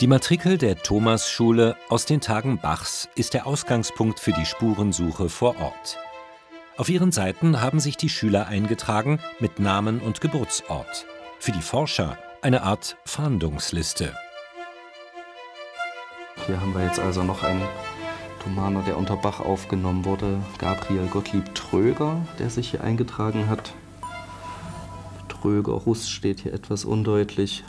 Die Matrikel der Thomasschule aus den Tagen Bachs ist der Ausgangspunkt für die Spurensuche vor Ort. Auf ihren Seiten haben sich die Schüler eingetragen mit Namen und Geburtsort. Für die Forscher eine Art Fahndungsliste. Hier haben wir jetzt also noch einen Thomaner, der unter Bach aufgenommen wurde, Gabriel Gottlieb Tröger, der sich hier eingetragen hat. Tröger Russ steht hier etwas undeutlich.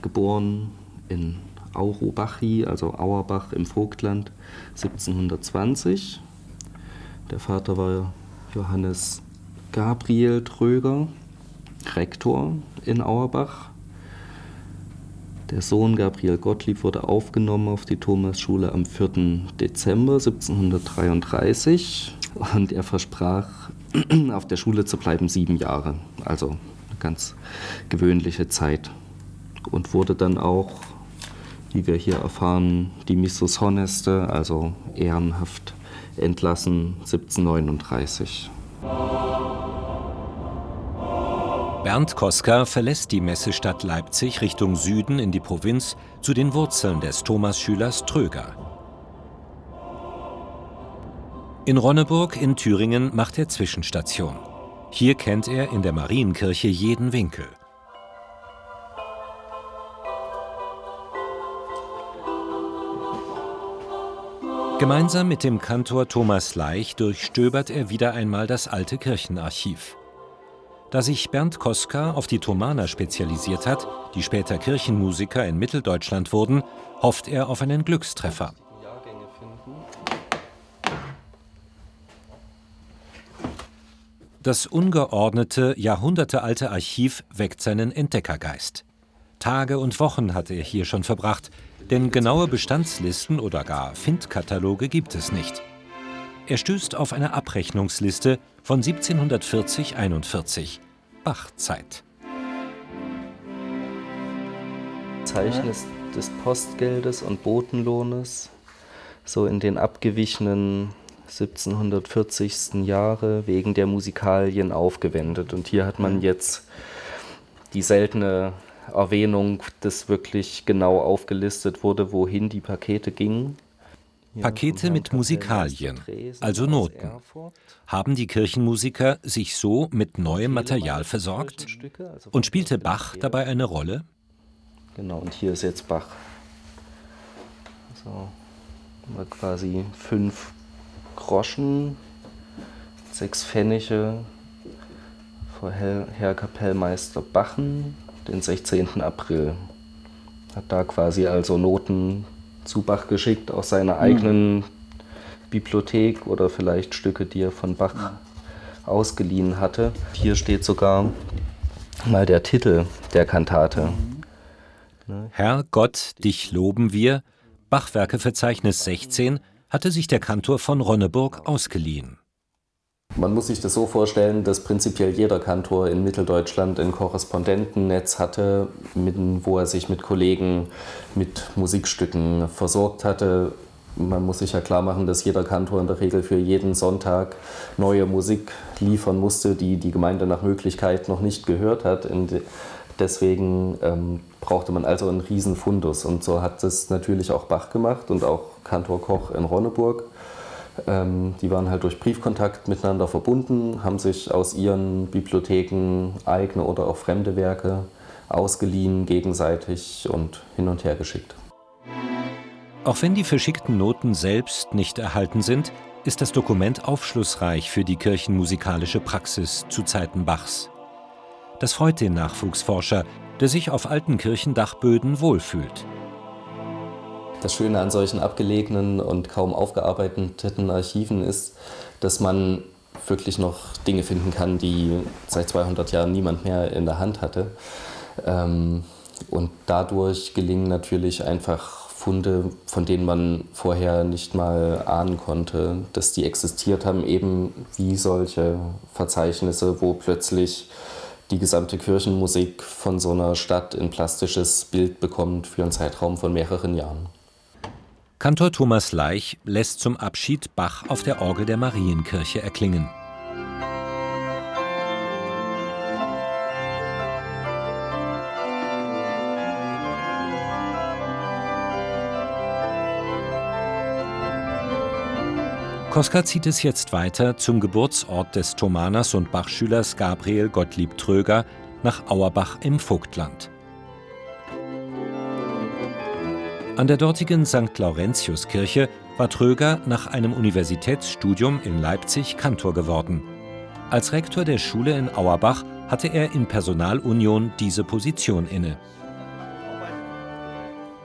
Geboren in Aurubachi, also Auerbach im Vogtland, 1720. Der Vater war Johannes Gabriel Tröger, Rektor in Auerbach. Der Sohn Gabriel Gottlieb wurde aufgenommen auf die Thomasschule am 4. Dezember 1733 und er versprach, auf der Schule zu bleiben sieben Jahre, also eine ganz gewöhnliche Zeit. Und wurde dann auch, wie wir hier erfahren, die Missus Honeste, also ehrenhaft entlassen 1739. Bernd Koska verlässt die Messestadt Leipzig Richtung Süden in die Provinz zu den Wurzeln des Thomasschülers Tröger. In Ronneburg in Thüringen macht er Zwischenstation. Hier kennt er in der Marienkirche jeden Winkel. Gemeinsam mit dem Kantor Thomas Leich durchstöbert er wieder einmal das alte Kirchenarchiv. Da sich Bernd Koska auf die Thomaner spezialisiert hat, die später Kirchenmusiker in Mitteldeutschland wurden, hofft er auf einen Glückstreffer. Das ungeordnete, jahrhundertealte Archiv weckt seinen Entdeckergeist. Tage und Wochen hat er hier schon verbracht, denn genaue Bestandslisten oder gar Findkataloge gibt es nicht. Er stößt auf eine Abrechnungsliste von 1740-41, Bachzeit. Zeichen des Postgeldes und Botenlohnes, so in den abgewichenen 1740. Jahre wegen der Musikalien aufgewendet. Und hier hat man jetzt die seltene Erwähnung, dass wirklich genau aufgelistet wurde, wohin die Pakete gingen. Pakete mit Musikalien, also Noten. Haben die Kirchenmusiker sich so mit neuem Material versorgt? Also und spielte Bach dabei eine Rolle? Genau, und hier ist jetzt Bach. So, quasi fünf Groschen, sechs Pfennige vor Herr Kapellmeister Bachen, den 16. April. Hat da quasi also Noten zu Bach geschickt aus seiner mhm. eigenen mhm. Bibliothek oder vielleicht Stücke, die er von Bach mhm. ausgeliehen hatte. Hier steht sogar mal der Titel der Kantate. Mhm. Ne? Herr Gott, dich loben wir, Bachwerkeverzeichnis 16, hatte sich der Kantor von Ronneburg ausgeliehen. Man muss sich das so vorstellen, dass prinzipiell jeder Kantor in Mitteldeutschland ein Korrespondentennetz hatte, wo er sich mit Kollegen mit Musikstücken versorgt hatte. Man muss sich ja klar machen, dass jeder Kantor in der Regel für jeden Sonntag neue Musik liefern musste, die die Gemeinde nach Möglichkeit noch nicht gehört hat. Und deswegen ähm, brauchte man also einen riesen Fundus. Und so hat es natürlich auch Bach gemacht und auch Kantor Koch in Ronneburg. Ähm, die waren halt durch Briefkontakt miteinander verbunden, haben sich aus ihren Bibliotheken eigene oder auch fremde Werke ausgeliehen gegenseitig und hin und her geschickt. Auch wenn die verschickten Noten selbst nicht erhalten sind, ist das Dokument aufschlussreich für die kirchenmusikalische Praxis zu Zeiten Bachs. Das freut den Nachwuchsforscher, der sich auf alten Kirchendachböden wohlfühlt. Das Schöne an solchen abgelegenen und kaum aufgearbeiteten Archiven ist, dass man wirklich noch Dinge finden kann, die seit 200 Jahren niemand mehr in der Hand hatte. Ähm, und dadurch gelingen natürlich einfach Funde, von denen man vorher nicht mal ahnen konnte, dass die existiert haben, eben wie solche Verzeichnisse, wo plötzlich die gesamte Kirchenmusik von so einer Stadt ein plastisches Bild bekommt für einen Zeitraum von mehreren Jahren. Kantor Thomas Leich lässt zum Abschied Bach auf der Orgel der Marienkirche erklingen. Koska zieht es jetzt weiter zum Geburtsort des Thomaners und Bachschülers Gabriel Gottlieb Tröger nach Auerbach im Vogtland. An der dortigen St. Laurentiuskirche war Tröger nach einem Universitätsstudium in Leipzig Kantor geworden. Als Rektor der Schule in Auerbach hatte er in Personalunion diese Position inne.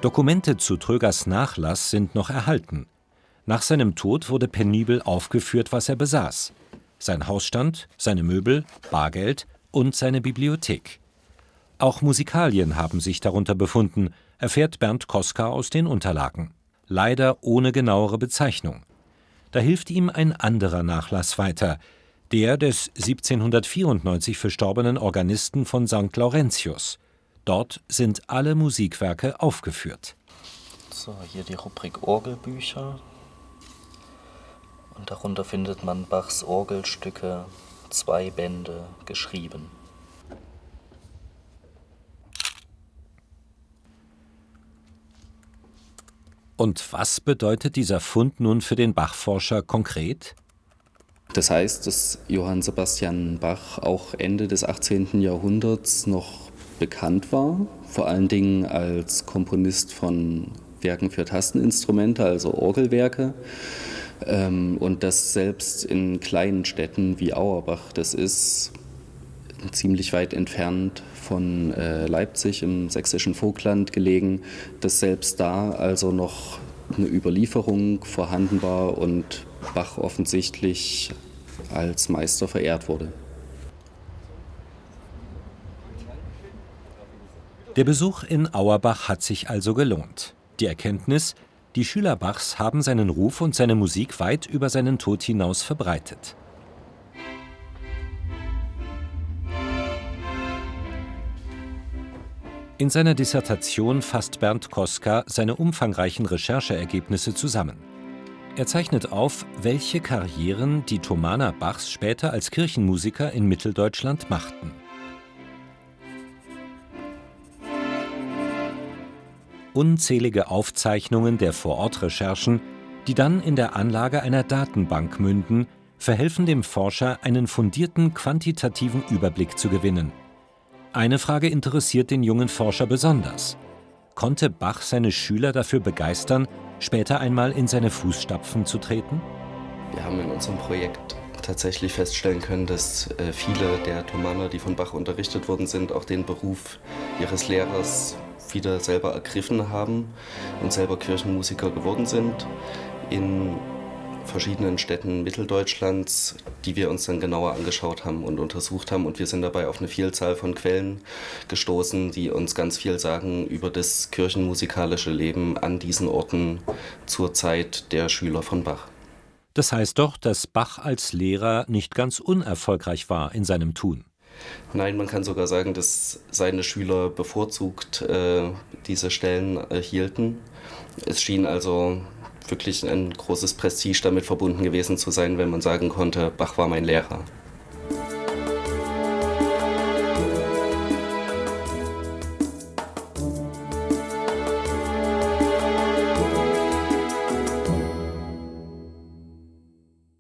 Dokumente zu Trögers Nachlass sind noch erhalten. Nach seinem Tod wurde penibel aufgeführt, was er besaß. Sein Hausstand, seine Möbel, Bargeld und seine Bibliothek. Auch Musikalien haben sich darunter befunden, erfährt Bernd Koska aus den Unterlagen. Leider ohne genauere Bezeichnung. Da hilft ihm ein anderer Nachlass weiter, der des 1794 verstorbenen Organisten von St. Laurentius. Dort sind alle Musikwerke aufgeführt. So, hier die Rubrik Orgelbücher. Und darunter findet man Bachs Orgelstücke, zwei Bände, geschrieben. Und was bedeutet dieser Fund nun für den Bachforscher konkret? Das heißt, dass Johann Sebastian Bach auch Ende des 18. Jahrhunderts noch bekannt war, vor allen Dingen als Komponist von Werken für Tasteninstrumente, also Orgelwerke. Ähm, und dass selbst in kleinen Städten wie Auerbach, das ist ziemlich weit entfernt von äh, Leipzig im sächsischen Vogtland gelegen, dass selbst da also noch eine Überlieferung vorhanden war und Bach offensichtlich als Meister verehrt wurde. Der Besuch in Auerbach hat sich also gelohnt. Die Erkenntnis, die Schüler Bachs haben seinen Ruf und seine Musik weit über seinen Tod hinaus verbreitet. In seiner Dissertation fasst Bernd Koska seine umfangreichen Rechercheergebnisse zusammen. Er zeichnet auf, welche Karrieren die Thomaner Bachs später als Kirchenmusiker in Mitteldeutschland machten. Unzählige Aufzeichnungen der Vorortrecherchen, die dann in der Anlage einer Datenbank münden, verhelfen dem Forscher, einen fundierten quantitativen Überblick zu gewinnen. Eine Frage interessiert den jungen Forscher besonders. Konnte Bach seine Schüler dafür begeistern, später einmal in seine Fußstapfen zu treten? Wir haben in unserem Projekt tatsächlich feststellen können, dass äh, viele der Thomaner, die von Bach unterrichtet worden sind, auch den Beruf ihres Lehrers wieder selber ergriffen haben und selber Kirchenmusiker geworden sind. In verschiedenen Städten Mitteldeutschlands, die wir uns dann genauer angeschaut haben und untersucht haben. Und wir sind dabei auf eine Vielzahl von Quellen gestoßen, die uns ganz viel sagen über das kirchenmusikalische Leben an diesen Orten zur Zeit der Schüler von Bach. Das heißt doch, dass Bach als Lehrer nicht ganz unerfolgreich war in seinem Tun. Nein, man kann sogar sagen, dass seine Schüler bevorzugt äh, diese Stellen erhielten. Es schien also wirklich ein großes Prestige damit verbunden gewesen zu sein, wenn man sagen konnte, Bach war mein Lehrer.